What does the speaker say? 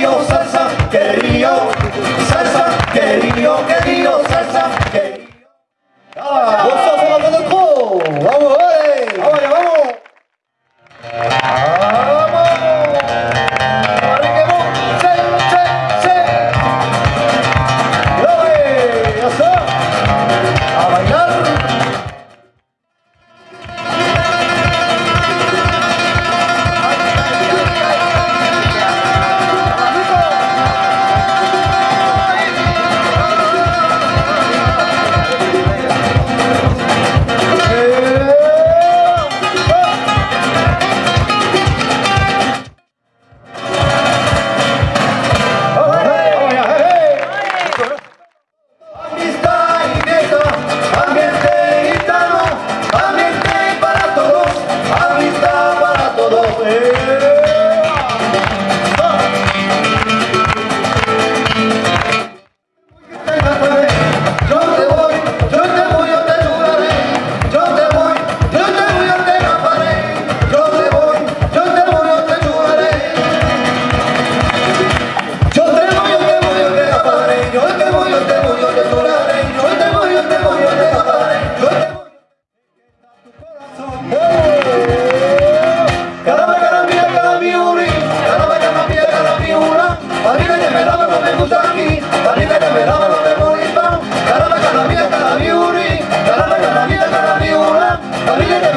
querido, salsa, querido, salsa, querido, querido, salsa. Famiglia